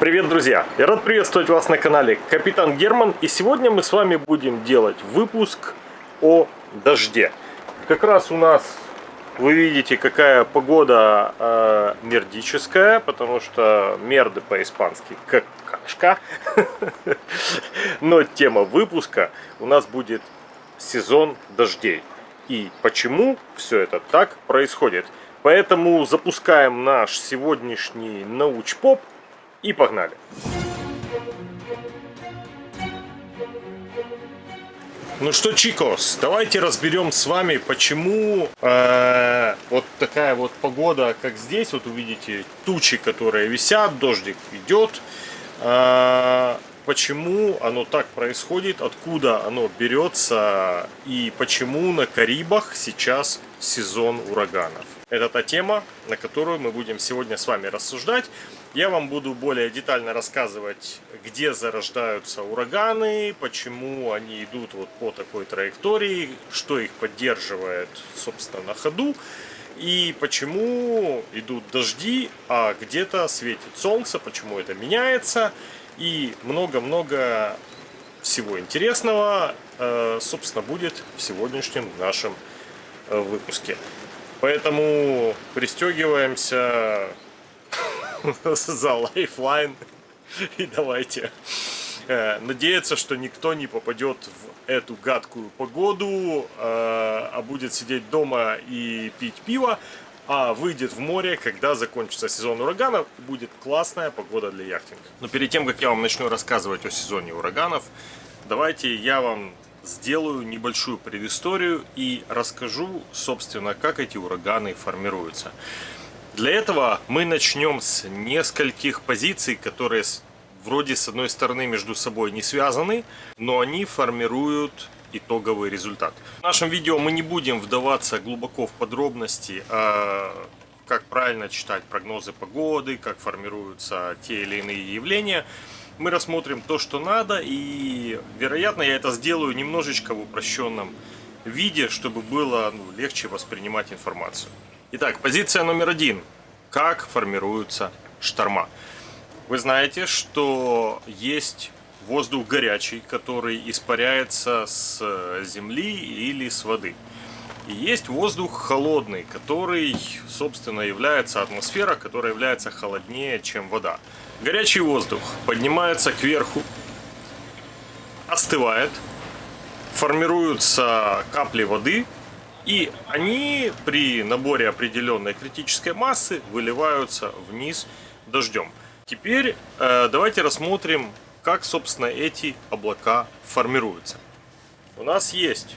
Привет, друзья! Я рад приветствовать вас на канале Капитан Герман. И сегодня мы с вами будем делать выпуск о дожде. Как раз у нас, вы видите, какая погода э, мердическая, потому что мерды по-испански какашка. Но тема выпуска у нас будет сезон дождей. И почему все это так происходит. Поэтому запускаем наш сегодняшний научпоп и погнали! Ну что, Чикос, давайте разберем с вами, почему э, вот такая вот погода, как здесь, вот увидите тучи, которые висят, дождик идет, э, почему оно так происходит, откуда оно берется и почему на Карибах сейчас сезон ураганов. Это та тема, на которую мы будем сегодня с вами рассуждать. Я вам буду более детально рассказывать, где зарождаются ураганы, почему они идут вот по такой траектории, что их поддерживает, собственно, на ходу, и почему идут дожди, а где-то светит солнце, почему это меняется, и много-много всего интересного, э, собственно, будет в сегодняшнем нашем э, выпуске. Поэтому пристегиваемся за лайфлайн и давайте э, надеяться, что никто не попадет в эту гадкую погоду, э, а будет сидеть дома и пить пиво, а выйдет в море, когда закончится сезон ураганов, будет классная погода для яхтинга. Но перед тем, как я вам начну рассказывать о сезоне ураганов, давайте я вам сделаю небольшую предысторию и расскажу, собственно, как эти ураганы формируются. Для этого мы начнем с нескольких позиций, которые вроде с одной стороны между собой не связаны, но они формируют итоговый результат. В нашем видео мы не будем вдаваться глубоко в подробности, а как правильно читать прогнозы погоды, как формируются те или иные явления мы рассмотрим то, что надо, и, вероятно, я это сделаю немножечко в упрощенном виде, чтобы было ну, легче воспринимать информацию. Итак, позиция номер один. Как формируются шторма? Вы знаете, что есть воздух горячий, который испаряется с земли или с воды. И есть воздух холодный, который, собственно, является атмосфера, которая является холоднее, чем вода. Горячий воздух поднимается кверху, остывает, формируются капли воды, и они при наборе определенной критической массы выливаются вниз дождем. Теперь э, давайте рассмотрим, как, собственно, эти облака формируются. У нас есть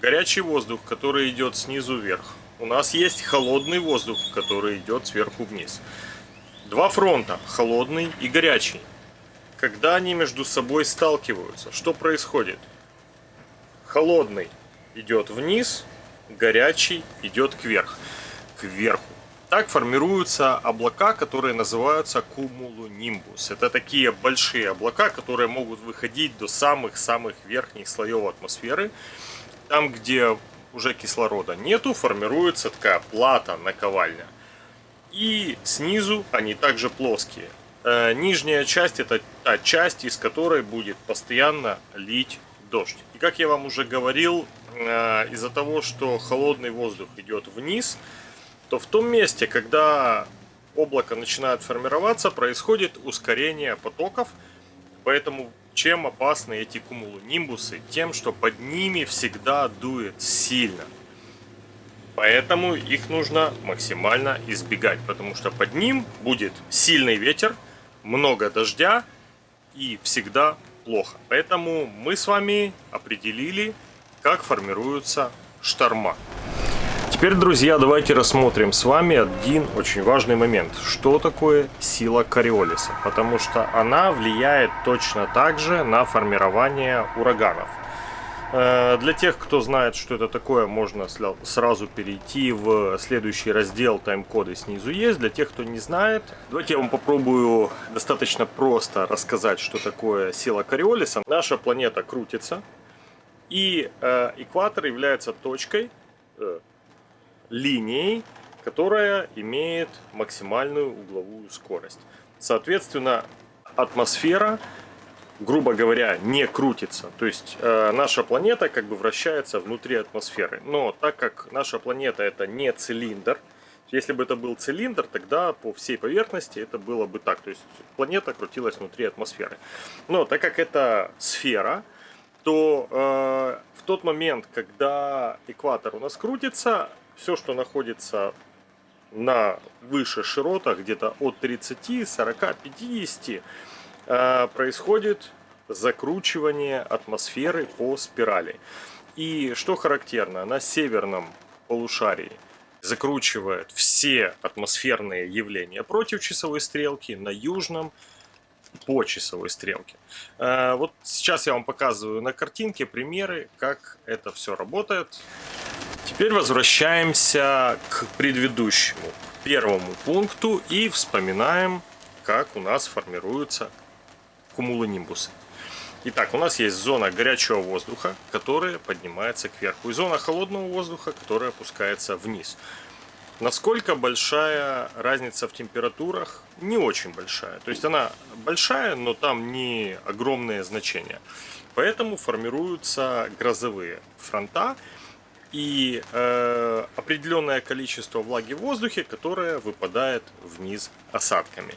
горячий воздух, который идет снизу вверх. У нас есть холодный воздух, который идет сверху вниз. Два фронта, холодный и горячий. Когда они между собой сталкиваются, что происходит? Холодный идет вниз, горячий идет кверх, кверху. Так формируются облака, которые называются кумулонимбус. Это такие большие облака, которые могут выходить до самых-самых верхних слоев атмосферы. Там, где уже кислорода нету, формируется такая плата, наковальня. И снизу они также плоские. Э, нижняя часть это та часть, из которой будет постоянно лить дождь. И как я вам уже говорил, из-за того, что холодный воздух идет вниз, то в том месте, когда облако начинает формироваться, происходит ускорение потоков. Поэтому чем опасны эти кумулонимбусы? Тем, что под ними всегда дует сильно. Поэтому их нужно максимально избегать, потому что под ним будет сильный ветер, много дождя и всегда плохо. Поэтому мы с вами определили, как формируются шторма. Теперь, друзья, давайте рассмотрим с вами один очень важный момент. Что такое сила Кориолиса? Потому что она влияет точно так же на формирование ураганов. Э, для тех, кто знает, что это такое, можно сразу перейти в следующий раздел тайм-коды снизу есть. Для тех, кто не знает, давайте я вам попробую достаточно просто рассказать, что такое сила Кориолиса. Наша планета крутится, и э, экватор является точкой, э, линией, которая имеет максимальную угловую скорость. Соответственно, атмосфера, грубо говоря, не крутится. То есть э, наша планета как бы вращается внутри атмосферы. Но так как наша планета это не цилиндр, если бы это был цилиндр, тогда по всей поверхности это было бы так. То есть планета крутилась внутри атмосферы. Но так как это сфера, то э, в тот момент, когда экватор у нас крутится, все, что находится на выше широтах, где-то от 30, 40, 50, происходит закручивание атмосферы по спирали. И что характерно, на северном полушарии закручивает все атмосферные явления против часовой стрелки, на южном по часовой стрелке. Э, вот сейчас я вам показываю на картинке примеры, как это все работает. Теперь возвращаемся к предыдущему, первому пункту и вспоминаем, как у нас формируются кумулонимбусы. Итак, у нас есть зона горячего воздуха, которая поднимается кверху, и зона холодного воздуха, которая опускается вниз. Насколько большая разница в температурах? Не очень большая. То есть она большая, но там не огромные значения. Поэтому формируются грозовые фронта и э, определенное количество влаги в воздухе, которое выпадает вниз осадками.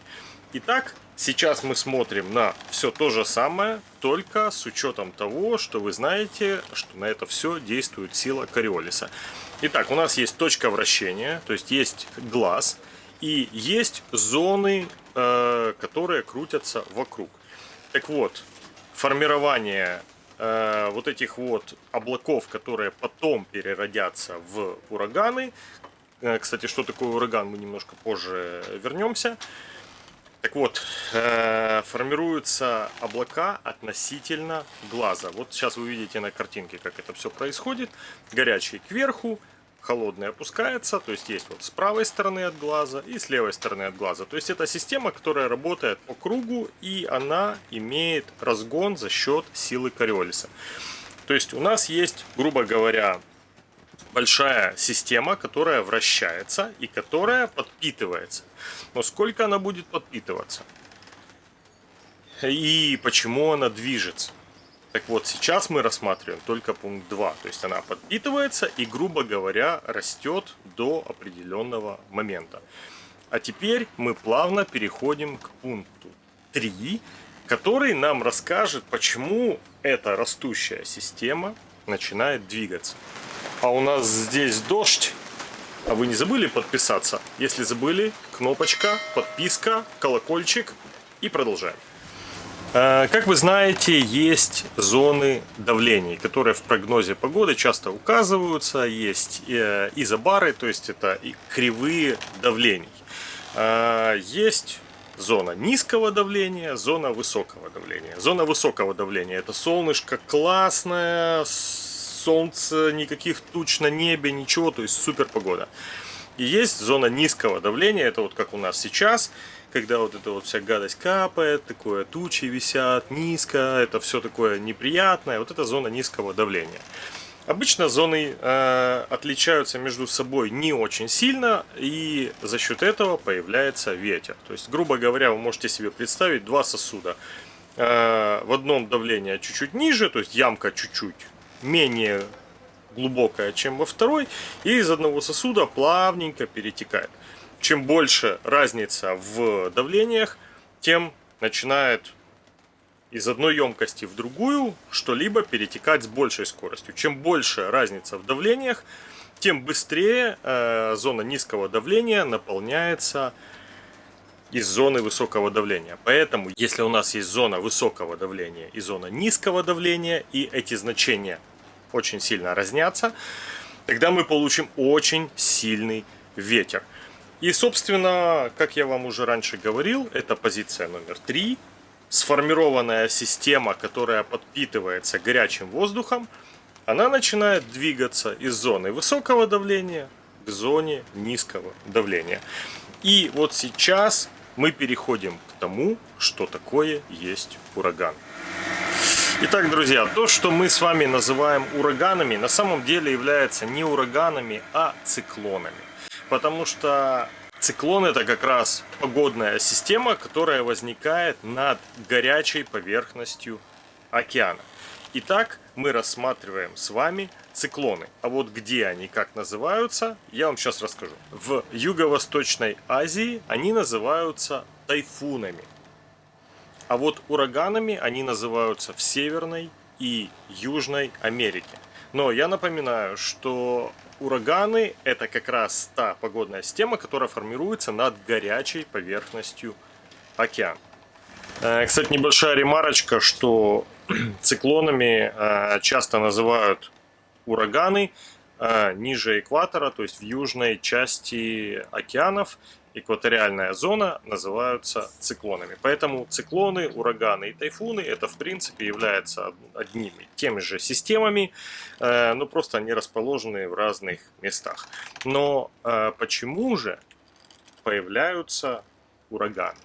Итак, сейчас мы смотрим на все то же самое, только с учетом того, что вы знаете, что на это все действует сила Кориолиса. Итак, у нас есть точка вращения, то есть есть глаз, и есть зоны, э, которые крутятся вокруг. Так вот, формирование э, вот этих вот облаков, которые потом переродятся в ураганы. Э, кстати, что такое ураган, мы немножко позже вернемся. Так вот, э, формируются облака относительно глаза. Вот сейчас вы видите на картинке, как это все происходит. Горячий кверху, холодный опускается, то есть есть вот с правой стороны от глаза и с левой стороны от глаза. То есть это система, которая работает по кругу и она имеет разгон за счет силы Кориолиса. То есть у нас есть, грубо говоря, большая система, которая вращается и которая подпитывается. Но сколько она будет подпитываться? И почему она движется? Так вот, сейчас мы рассматриваем только пункт 2. То есть она подпитывается и, грубо говоря, растет до определенного момента. А теперь мы плавно переходим к пункту 3, который нам расскажет, почему эта растущая система начинает двигаться. А у нас здесь дождь. А вы не забыли подписаться? Если забыли, кнопочка, подписка, колокольчик и продолжаем. Э, как вы знаете, есть зоны давлений, которые в прогнозе погоды часто указываются. Есть э, изобары, то есть это кривые давлений. Э, есть зона низкого давления, зона высокого давления. Зона высокого давления это солнышко классное, солнце, никаких туч на небе, ничего, то есть супер погода. И есть зона низкого давления, это вот как у нас сейчас, когда вот эта вот вся гадость капает, такое тучи висят низко, это все такое неприятное, вот это зона низкого давления. Обычно зоны э, отличаются между собой не очень сильно, и за счет этого появляется ветер. То есть, грубо говоря, вы можете себе представить два сосуда. Э, в одном давление чуть-чуть ниже, то есть ямка чуть-чуть менее глубокая, чем во второй, и из одного сосуда плавненько перетекает. Чем больше разница в давлениях, тем начинает из одной емкости в другую что-либо перетекать с большей скоростью. Чем больше разница в давлениях, тем быстрее э, зона низкого давления наполняется из зоны высокого давления. Поэтому, если у нас есть зона высокого давления и зона низкого давления, и эти значения очень сильно разнятся, тогда мы получим очень сильный ветер. И, собственно, как я вам уже раньше говорил, это позиция номер три. Сформированная система, которая подпитывается горячим воздухом, она начинает двигаться из зоны высокого давления к зоне низкого давления. И вот сейчас мы переходим к тому, что такое есть ураган. Итак, друзья, то, что мы с вами называем ураганами, на самом деле является не ураганами, а циклонами. Потому что циклон это как раз погодная система, которая возникает над горячей поверхностью океана. Итак, мы рассматриваем с вами циклоны. А вот где они, как называются, я вам сейчас расскажу. В Юго-Восточной Азии они называются тайфунами. А вот ураганами они называются в Северной и Южной Америке. Но я напоминаю, что ураганы это как раз та погодная система, которая формируется над горячей поверхностью океана. Э, кстати, небольшая ремарочка, что циклонами э, часто называют ураганы э, ниже экватора, то есть в южной части океанов экваториальная зона называются циклонами. Поэтому циклоны, ураганы и тайфуны это в принципе являются одними теми же системами, э, но просто они расположены в разных местах. Но э, почему же появляются ураганы?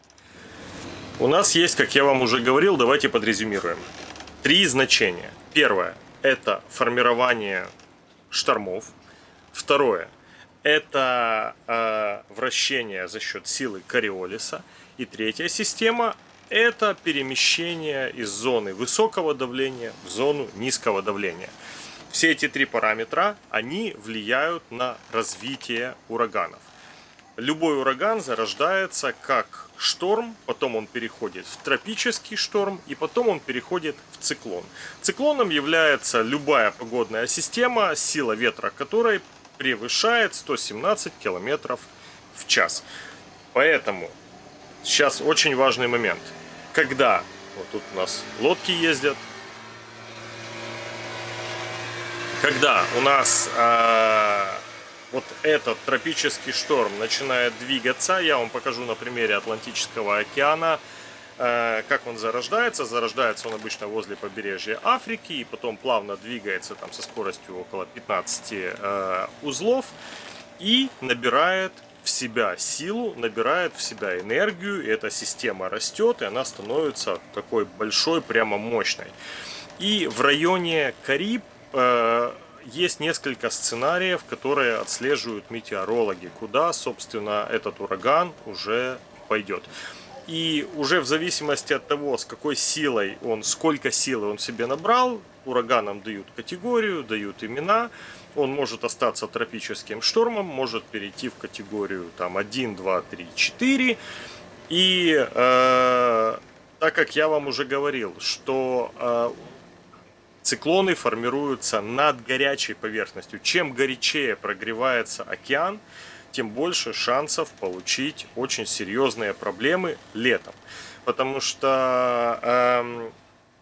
У нас есть, как я вам уже говорил, давайте подрезюмируем. Три значения. Первое – это формирование штормов. Второе это э, вращение за счет силы Кориолиса. И третья система – это перемещение из зоны высокого давления в зону низкого давления. Все эти три параметра, они влияют на развитие ураганов. Любой ураган зарождается как шторм, потом он переходит в тропический шторм и потом он переходит в циклон. Циклоном является любая погодная система, сила ветра которой превышает 117 километров в час. Поэтому сейчас очень важный момент. Когда вот тут у нас лодки ездят, когда у нас э, вот этот тропический шторм начинает двигаться, я вам покажу на примере Атлантического океана, как он зарождается. Зарождается он обычно возле побережья Африки и потом плавно двигается там со скоростью около 15 э, узлов и набирает в себя силу, набирает в себя энергию, и эта система растет, и она становится такой большой, прямо мощной. И в районе Кариб э, есть несколько сценариев, которые отслеживают метеорологи, куда, собственно, этот ураган уже пойдет. И уже в зависимости от того, с какой силой он, сколько силы он себе набрал, ураганам дают категорию, дают имена. Он может остаться тропическим штормом, может перейти в категорию там 1, 2, 3, 4. И э, так как я вам уже говорил, что э, Циклоны формируются над горячей поверхностью. Чем горячее прогревается океан, тем больше шансов получить очень серьезные проблемы летом. Потому что э,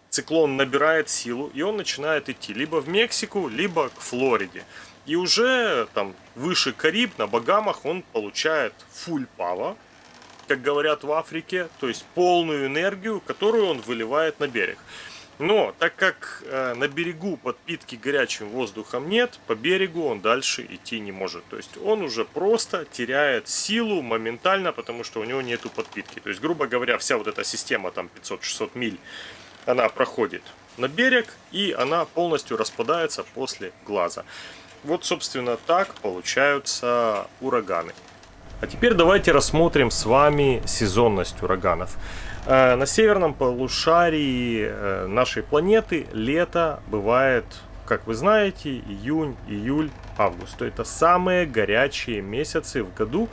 циклон набирает силу, и он начинает идти либо в Мексику, либо к Флориде. И уже там выше Кариб, на Багамах, он получает full power, как говорят в Африке, то есть полную энергию, которую он выливает на берег. Но так как э, на берегу подпитки горячим воздухом нет, по берегу он дальше идти не может. То есть он уже просто теряет силу моментально, потому что у него нету подпитки. То есть, грубо говоря, вся вот эта система там 500-600 миль, она проходит на берег и она полностью распадается после глаза. Вот, собственно, так получаются ураганы. А теперь давайте рассмотрим с вами сезонность ураганов. Э, на северном полушарии э, нашей планеты лето бывает, как вы знаете, июнь, июль, август. Это самые горячие месяцы в году,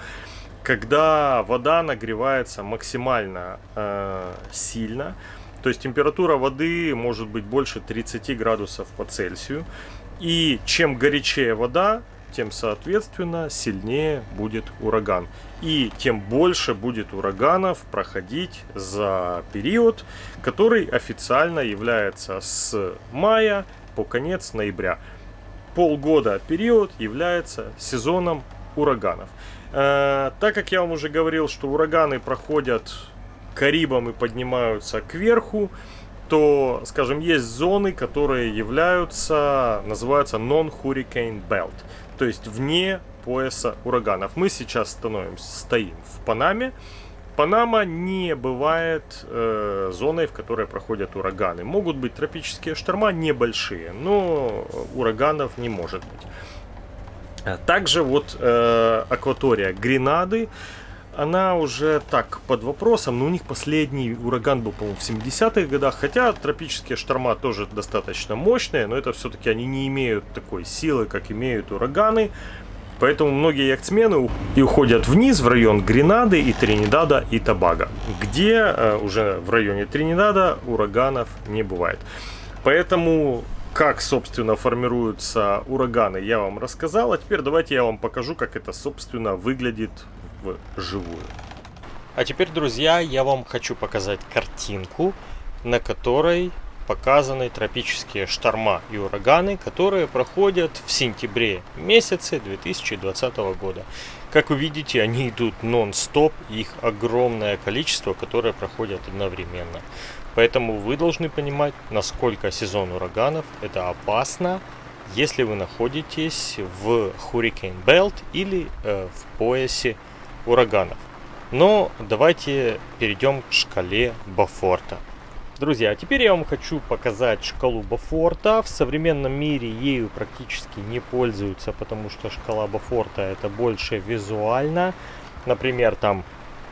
когда вода нагревается максимально э, сильно. То есть температура воды может быть больше 30 градусов по Цельсию. И чем горячее вода, тем, соответственно, сильнее будет ураган. И тем больше будет ураганов проходить за период, который официально является с мая по конец ноября. Полгода период является сезоном ураганов. Э, так как я вам уже говорил, что ураганы проходят Карибом и поднимаются кверху, то, скажем, есть зоны, которые являются, называются non-hurricane belt то есть вне пояса ураганов. Мы сейчас становимся, стоим в Панаме. Панама не бывает э, зоной, в которой проходят ураганы. Могут быть тропические шторма небольшие, но ураганов не может быть. Также вот э, акватория Гренады, она уже так под вопросом, но у них последний ураган был, по-моему, в 70-х годах, хотя тропические шторма тоже достаточно мощные, но это все-таки они не имеют такой силы, как имеют ураганы, поэтому многие яхтсмены и уходят вниз в район Гренады и Тринидада и Тобаго, где э, уже в районе Тринидада ураганов не бывает. Поэтому как, собственно, формируются ураганы, я вам рассказал. А теперь давайте я вам покажу, как это, собственно, выглядит вживую. А теперь, друзья, я вам хочу показать картинку, на которой показаны тропические шторма и ураганы, которые проходят в сентябре месяце 2020 года. Как вы видите, они идут нон-стоп, их огромное количество, которое проходят одновременно. Поэтому вы должны понимать, насколько сезон ураганов это опасно, если вы находитесь в Hurricane Belt или э, в поясе ураганов. Но давайте перейдем к шкале Бафорта. Друзья, теперь я вам хочу показать шкалу Бафорта. В современном мире ею практически не пользуются, потому что шкала Бафорта это больше визуально. Например, там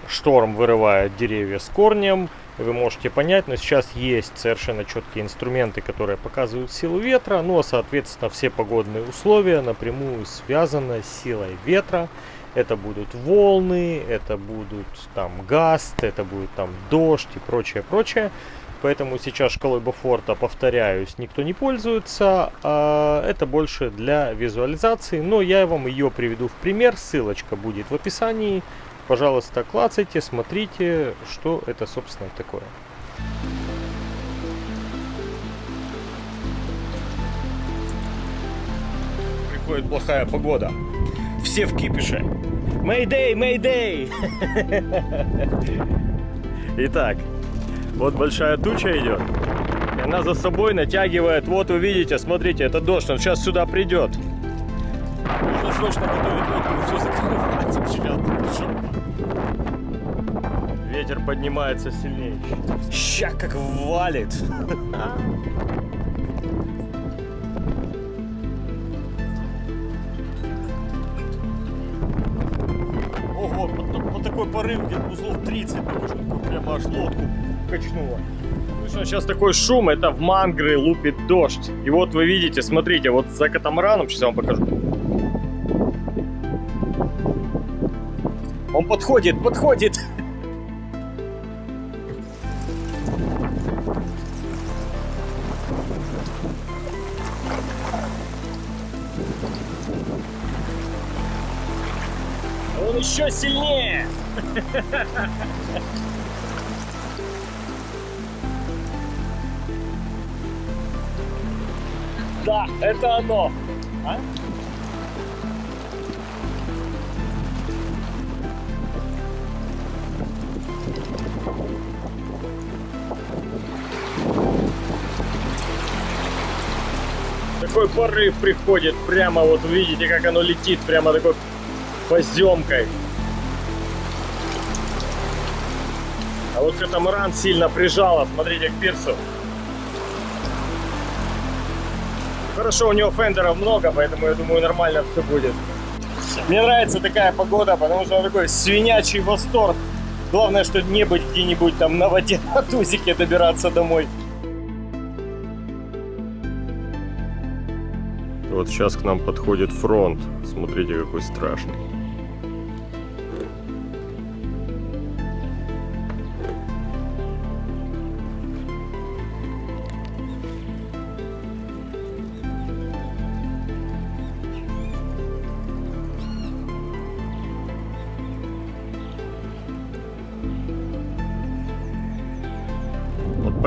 шторм вырывает деревья с корнем, вы можете понять, но сейчас есть совершенно четкие инструменты, которые показывают силу ветра, ну а соответственно все погодные условия напрямую связаны с силой ветра. Это будут волны, это будут там гаст, это будет там дождь и прочее, прочее. Поэтому сейчас шкалой Бофорта, повторяюсь, никто не пользуется. А это больше для визуализации. Но я вам ее приведу в пример. Ссылочка будет в описании. Пожалуйста, клацайте, смотрите, что это, собственно, такое. Приходит плохая погода все в кипише. Мэйдэй, мэйдэй! Итак, вот большая туча идет. Она за собой натягивает, вот вы видите, смотрите, это дождь, он сейчас сюда придет. Нужно срочно готовить лодку, все закрывать сейчас. Ветер поднимается сильнее. Ща как валит. порыв, где-то узлов 30, только что прямо аж лодку качнуло. Слышно сейчас такой шум, это в мангры лупит дождь. И вот вы видите, смотрите, вот за катамараном, сейчас я вам покажу. Он подходит, подходит. Он еще сильнее. Да, это оно. А? Такой порыв приходит, прямо вот видите, как оно летит, прямо такой поземкой. А вот катамаран сильно прижало, смотрите, к пирсу. Хорошо, у него фендеров много, поэтому я думаю, нормально все будет. Мне нравится такая погода, потому что он такой свинячий восторг. Главное, что не быть где-нибудь там на воде на тузике добираться домой. Вот сейчас к нам подходит фронт. Смотрите, какой страшный.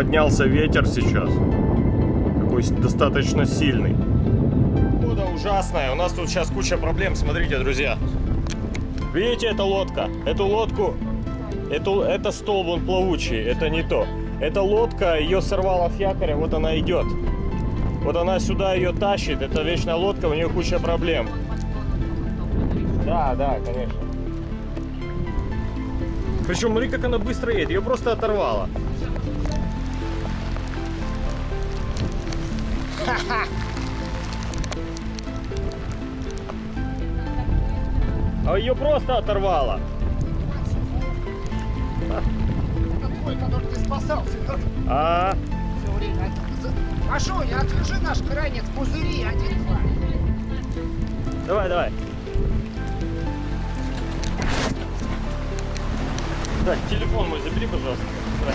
Поднялся ветер сейчас. Такой достаточно сильный. Погода ужасная. У нас тут сейчас куча проблем. Смотрите, друзья. Видите, это лодка. Эту лодку... Эту, это столб, он плавучий. Это не то. Эта лодка, ее сорвало с якоря. Вот она идет. Вот она сюда ее тащит. Это вечная лодка, у нее куча проблем. Да, да, конечно. Причем, смотри, как она быстро едет. Ее просто А ее просто оторвало. Это твой, который ты спасался? А, Все время. Машуня, отвяжи наш кранец пузыри, один, два. давай, давай. Так, телефон мой забери, пожалуйста. Давай.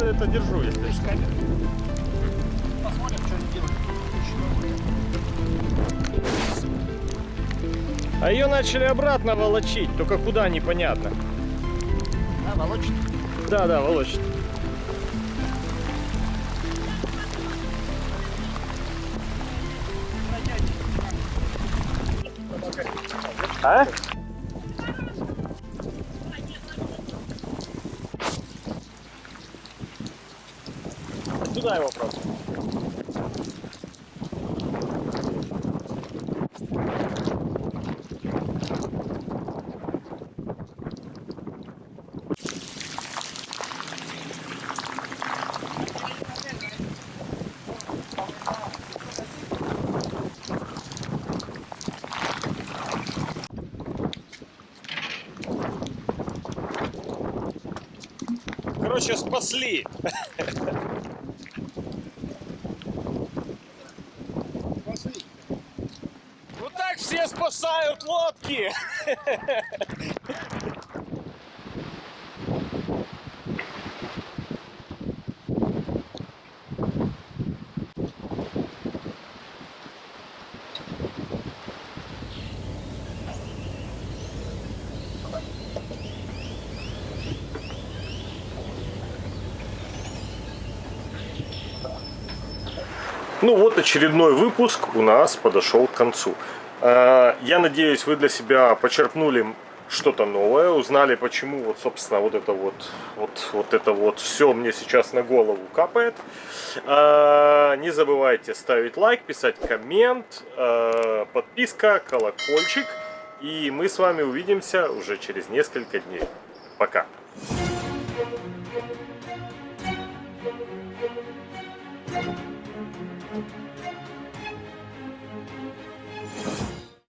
Я это держу, если. Посмотрим, что они делают. А ее начали обратно волочить, только куда непонятно. Да, волочит. Да, да, волочит. А? Сюда его просто. Короче, спасли. Посмотри. Вот так все спасают лодки. Ну вот очередной выпуск у нас подошел к концу. Э, Я надеюсь, вы для себя почерпнули что-то новое, узнали, почему вот, собственно, вот это вот, вот, вот это вот все мне сейчас на голову капает. Э, Не забывайте ставить лайк, писать коммент, э, подписка, колокольчик. И мы с вами увидимся уже через несколько дней. Пока.